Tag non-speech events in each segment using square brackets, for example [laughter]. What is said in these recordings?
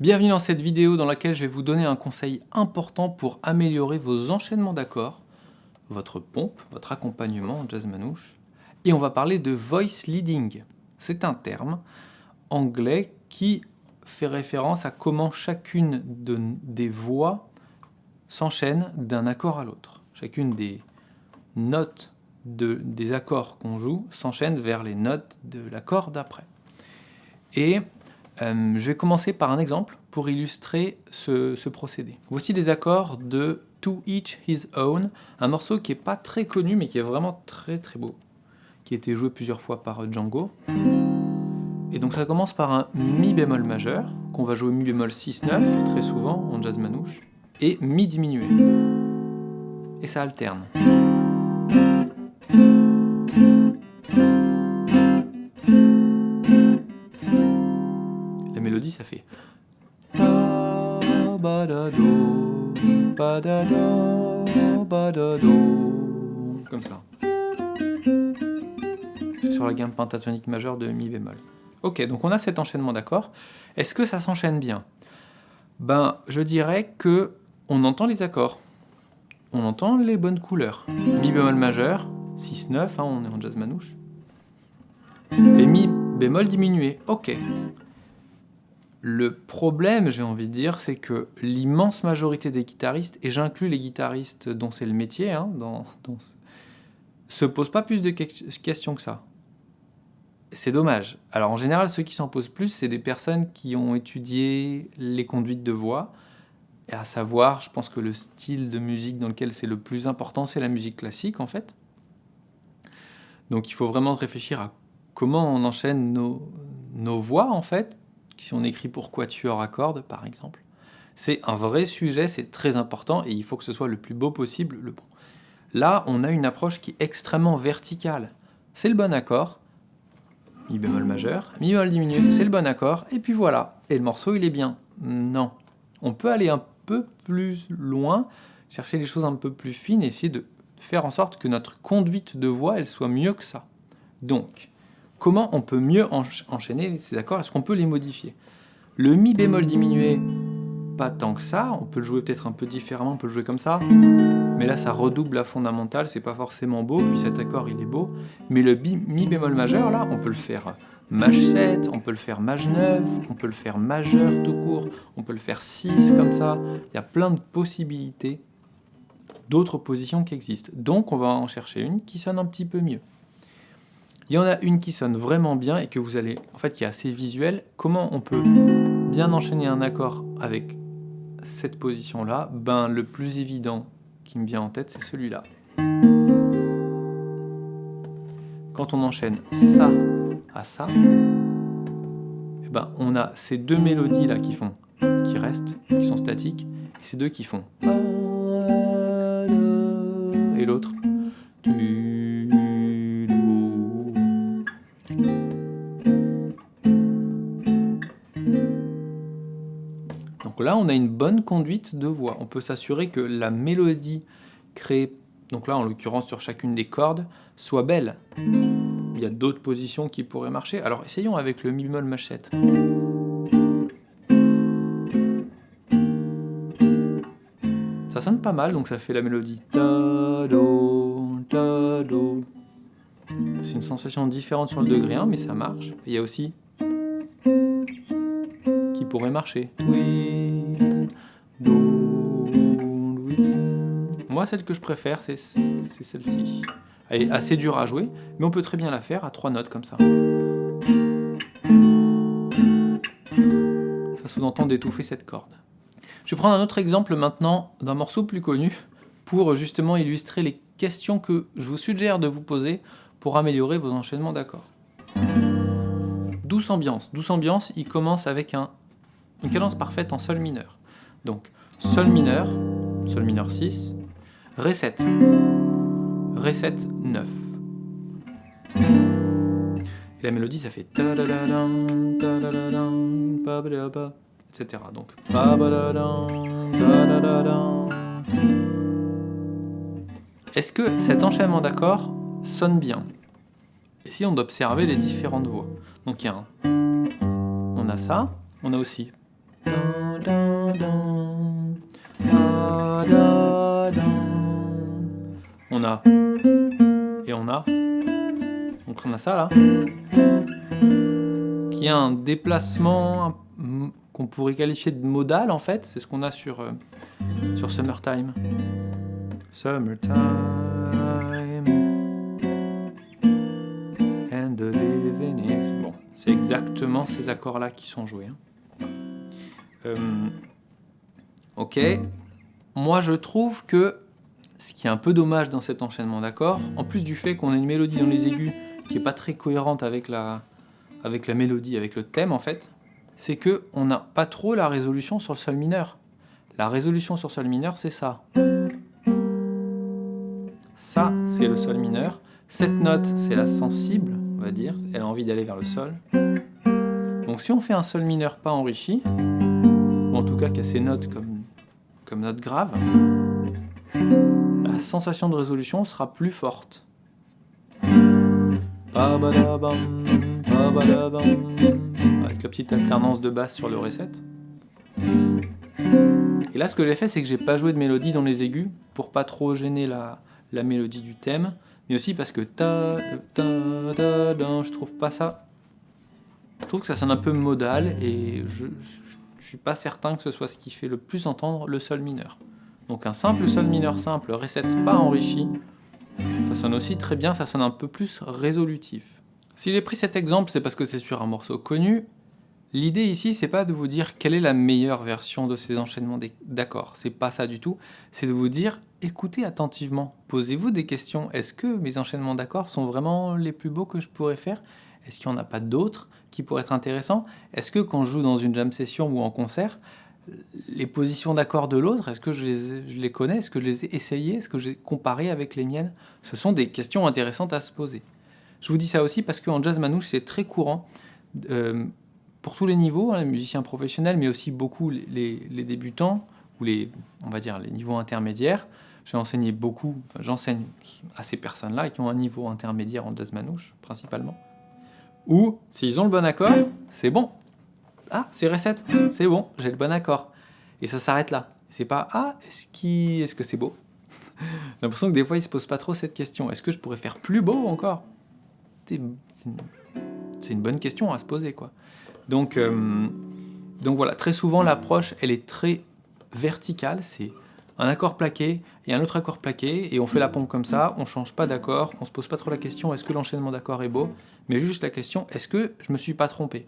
Bienvenue dans cette vidéo dans laquelle je vais vous donner un conseil important pour améliorer vos enchaînements d'accords, votre pompe, votre accompagnement en jazz manouche. Et on va parler de voice leading. C'est un terme anglais qui fait référence à comment chacune des voix s'enchaîne d'un accord à l'autre. Chacune des notes des accords qu'on joue s'enchaînent vers les notes de l'accord d'après. Et euh, je vais commencer par un exemple pour illustrer ce, procédé. Voici des accords de To Each His Own, un morceau qui n'est pas très connu mais qui est vraiment très très beau, qui a été joué plusieurs fois par Django. Et donc ça commence par un Mi bémol majeur, qu'on va jouer Mi bémol 6-9 très souvent en jazz manouche, et Mi diminué. Et ça alterne. Ça fait comme ça. Sur la gamme pentatonique majeure de mi bémol. Ok, donc on a cet enchaînement d'accords. Est-ce que ça s'enchaîne bien? Ben, je dirais que on entend les accords. On entend les bonnes couleurs. Mi bémol majeur, 6-9, hein, on est en jazz manouche. Et mi bémol diminué. Ok. Le problème, j'ai envie de dire, c'est que l'immense majorité des guitaristes, et j'inclus les guitaristes dont c'est le métier, hein, se posent pas plus de questions que ça. C'est dommage. Alors en général, ceux qui s'en posent plus, c'est des personnes qui ont étudié les conduites de voix, et à savoir, je pense que le style de musique dans lequel c'est le plus important, c'est la musique classique en fait. Donc il faut vraiment réfléchir à comment on enchaîne nos voix en fait, si on écrit pour quatuor à par exemple. C'est un vrai sujet, c'est très important, et il faut que ce soit le plus beau possible, le bon. Là, on a une approche qui est extrêmement verticale. C'est le bon accord, mi bémol majeur, mi bémol diminué, c'est le bon accord, et puis voilà. Et le morceau, il est bien. Non. On peut aller un peu plus loin, chercher les choses un peu plus fines, et essayer de faire en sorte que notre conduite de voix, elle soit mieux que ça. Donc, comment on peut mieux enchaîner ces accords Est-ce qu'on peut les modifier? Le Mi bémol diminué, pas tant que ça, on peut le jouer peut-être un peu différemment, on peut le jouer comme ça, mais là ça redouble la fondamentale, c'est pas forcément beau, puis cet accord il est beau, mais le Mi bémol majeur là, on peut le faire Maj 7, on peut le faire Maj 9, on peut le faire majeur tout court, on peut le faire 6 comme ça, il y a plein de possibilités d'autres positions qui existent. Donc on va en chercher une qui sonne un petit peu mieux. Il y en a une qui sonne vraiment bien et que vous allez, en fait, qui est assez visuelle. Comment on peut bien enchaîner un accord avec cette position-là? Ben, le plus évident qui me vient en tête, c'est celui-là. Quand on enchaîne ça à ça, eh ben, on a ces deux mélodies-là qui font, qui restent, qui sont statiques, et ces deux qui font. Et l'autre. On a une bonne conduite de voix. On peut s'assurer que la mélodie créée, donc là en l'occurrence sur chacune des cordes, soit belle. Il y a d'autres positions qui pourraient marcher. Alors essayons avec le mi bémol machette. Ça sonne pas mal, donc ça fait la mélodie. C'est une sensation différente sur le degré 1, mais ça marche. il y a aussi qui pourrait marcher. Moi, celle que je préfère, c'est celle-ci. Elle est assez dure à jouer, mais on peut très bien la faire à trois notes comme ça. Ça sous-entend d'étouffer cette corde. Je vais prendre un autre exemple maintenant d'un morceau plus connu pour justement illustrer les questions que je vous suggère de vous poser pour améliorer vos enchaînements d'accords. Douce ambiance. Douce ambiance, il commence avec un, une cadence parfaite en sol mineur. Donc, sol mineur, sol mineur 6, Ré 7, Ré 7, 9. Et la mélodie, ça fait etc. Donc, est-ce que cet enchaînement d'accords sonne bien? Essayons d'observer les différentes voix? Donc il y a un, on a ça, on a aussi. On a et on a. Donc on a ça là. Qui a un déplacement qu'on pourrait qualifier de modal en fait. C'est ce qu'on a sur, euh, sur Summertime. Summertime. And the living. Bon, c'est exactement ces accords-là qui sont joués. hein. Euh, ok. Moi, je trouve que ce qui est un peu dommage dans cet enchaînement d'accords, en plus du fait qu'on a une mélodie dans les aigus qui est pas très cohérente avec la, avec la mélodie, avec le thème en fait, c'est que on n'a pas trop la résolution sur le sol mineur. La résolution sur sol mineur, c'est ça. Ça, c'est le sol mineur. Cette note, c'est la sensible, on va dire. Elle a envie d'aller vers le sol. Donc si on fait un sol mineur pas enrichi, ou en tout cas qui a ses notes comme, comme note grave, sensation de résolution sera plus forte. Avec la petite alternance de basse sur le reset. Et là, ce que j'ai fait, c'est que j'ai pas joué de mélodie dans les aigus pour pas trop gêner la, mélodie du thème, mais aussi parce que ta, ta, ta, je trouve pas ça. Je trouve que ça sonne un peu modal et je suis pas certain que ce soit ce qui fait le plus entendre le sol mineur. Donc un simple sol mineur simple, reset pas enrichi, ça sonne aussi très bien, ça sonne un peu plus résolutif. Si j'ai pris cet exemple, c'est parce que c'est sur un morceau connu. L'idée ici, c'est pas de vous dire quelle est la meilleure version de ces enchaînements d'accords. C'est pas ça du tout. C'est de vous dire, écoutez attentivement. Posez-vous des questions. Est-ce que mes enchaînements d'accords sont vraiment les plus beaux que je pourrais faire? Est-ce qu'il n'y en a pas d'autres qui pourraient être intéressants? Est-ce que quand je joue dans une jam session ou en concert, les positions d'accords de l'autre, est-ce que je les, connais Est-ce que je les ai essayées Est-ce que j'ai comparé avec les miennes? Ce sont des questions intéressantes à se poser. Je vous dis ça aussi parce qu'en jazz manouche, c'est très courant, euh, pour tous les niveaux, hein, les musiciens professionnels, mais aussi beaucoup les, débutants, ou les, on va dire, les niveaux intermédiaires. J'ai enseigné beaucoup, j'enseigne à ces personnes-là qui ont un niveau intermédiaire en jazz manouche, principalement. Ou, s'ils ont le bon accord, c'est bon, ah, c'est recette, c'est bon, j'ai le bon accord. Et ça s'arrête là. C'est pas ah, est-ce qu est -ce que c'est beau? [laughs] J'ai l'impression que des fois, ils se posent pas trop cette question. Est-ce que je pourrais faire plus beau encore? C'est une... une... bonne question à se poser, quoi. Donc, euh... donc voilà, très souvent, l'approche, elle est très verticale. C'est un accord plaqué et un autre accord plaqué, et on fait la pompe comme ça, on change pas d'accord, on se pose pas trop la question est-ce que l'enchaînement d'accords est beau, mais juste la question est-ce que je me suis pas trompé?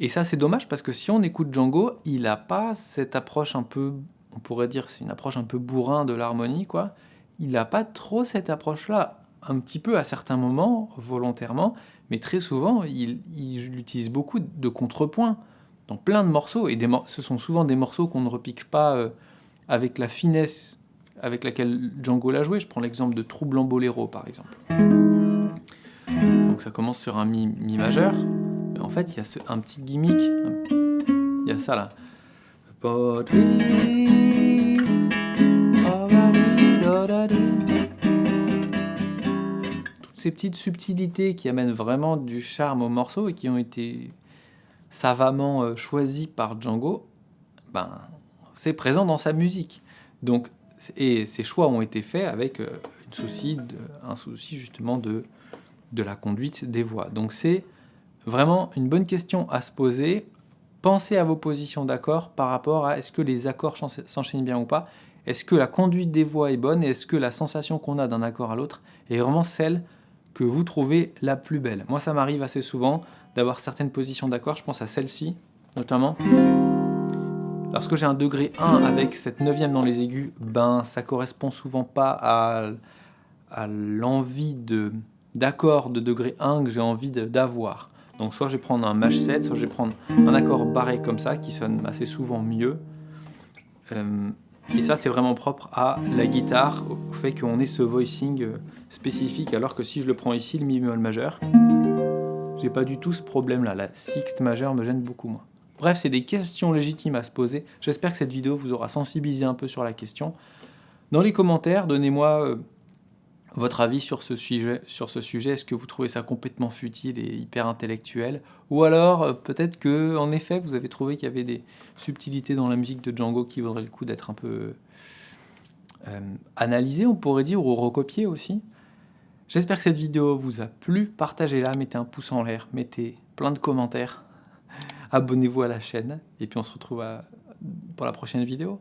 Et ça, c'est dommage parce que si on écoute Django, il n'a pas cette approche un peu, on pourrait dire, c'est une approche un peu bourrin de l'harmonie, quoi. Il n'a pas trop cette approche-là, un petit peu à certains moments, volontairement, mais très souvent, il, il utilise beaucoup de contrepoints dans plein de morceaux, et ce sont souvent des morceaux qu'on ne repique pas euh, avec la finesse avec laquelle Django l'a joué. Je prends l'exemple de Troublant Boléro, par exemple. Donc ça commence sur un mi, mi majeur, en fait, il y a un petit gimmick. Il y a ça là. Toutes ces petites subtilités qui amènent vraiment du charme au morceau et qui ont été savamment euh, choisies par Django, ben, c'est présent dans sa musique. Donc, et ces choix ont été faits avec euh, un souci justement de, de la conduite des voix. Donc c'est Vraiment, une bonne question à se poser. Pensez à vos positions d'accord par rapport à est-ce que les accords s'enchaînent bien ou pas Est-ce que la conduite des voix est bonne Et est-ce que la sensation qu'on a d'un accord à l'autre est vraiment celle que vous trouvez la plus belle? Moi, ça m'arrive assez souvent d'avoir certaines positions d'accord. Je pense à celle-ci, notamment. Lorsque j'ai un degré 1 avec cette neuvième dans les aigus, ben ça correspond souvent pas à, l'envie d'accord de, de degré 1 que j'ai envie d'avoir. Donc soit je vais prendre un Mach 7, soit je vais prendre un accord barré comme ça, qui sonne assez souvent mieux. Euh, et ça, c'est vraiment propre à la guitare, au fait qu'on ait ce voicing euh, spécifique, alors que si je le prends ici, le mi bémol majeur, j'ai pas du tout ce problème-là. La sixte majeure me gêne beaucoup moins. Bref, c'est des questions légitimes à se poser. J'espère que cette vidéo vous aura sensibilisé un peu sur la question. Dans les commentaires, donnez-moi euh, votre avis sur ce sujet, sujet? Est-ce que vous trouvez ça complètement futile et hyper intellectuel? Ou alors, euh, peut-être que, en effet, vous avez trouvé qu'il y avait des subtilités dans la musique de Django qui vaudraient le coup d'être un peu euh, analysées, on pourrait dire, ou recopiées aussi? J'espère que cette vidéo vous a plu. Partagez-la, mettez un pouce en l'air, mettez plein de commentaires. Abonnez-vous à la chaîne. Et puis on se retrouve pour la prochaine vidéo.